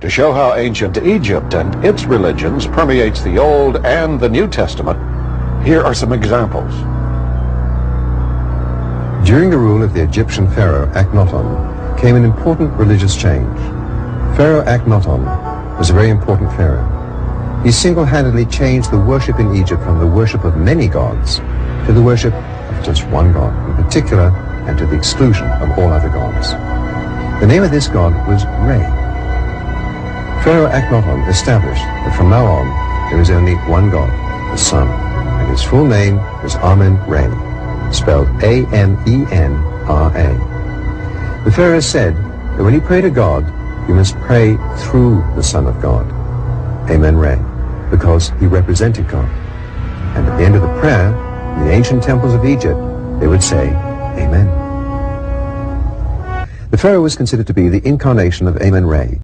To show how ancient Egypt and its religions permeates the Old and the New Testament, here are some examples. During the rule of the Egyptian pharaoh Akhenaten came an important religious change. Pharaoh Akhenaten was a very important pharaoh. He single-handedly changed the worship in Egypt from the worship of many gods to the worship of just one god in particular and to the exclusion of all other gods. The name of this god was Re. Pharaoh Akhenaten established that from now on there is only one god, the sun, and his full name was Amen-Re, spelled A-M-E-N-R-A. The Pharaoh said that when you pray to God, you must pray through the Son of God, Amen-Re, because he represented God. And at the end of the prayer, in the ancient temples of Egypt, they would say, Amen. The Pharaoh was considered to be the incarnation of Amen-Re.